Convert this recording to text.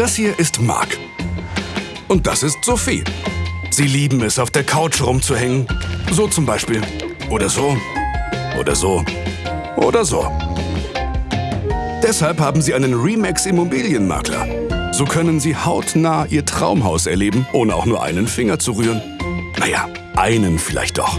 Das hier ist Marc. Und das ist Sophie. Sie lieben es, auf der Couch rumzuhängen. So zum Beispiel. Oder so. Oder so. Oder so. Deshalb haben sie einen Remax Immobilienmakler. So können sie hautnah ihr Traumhaus erleben, ohne auch nur einen Finger zu rühren. Naja, einen vielleicht doch.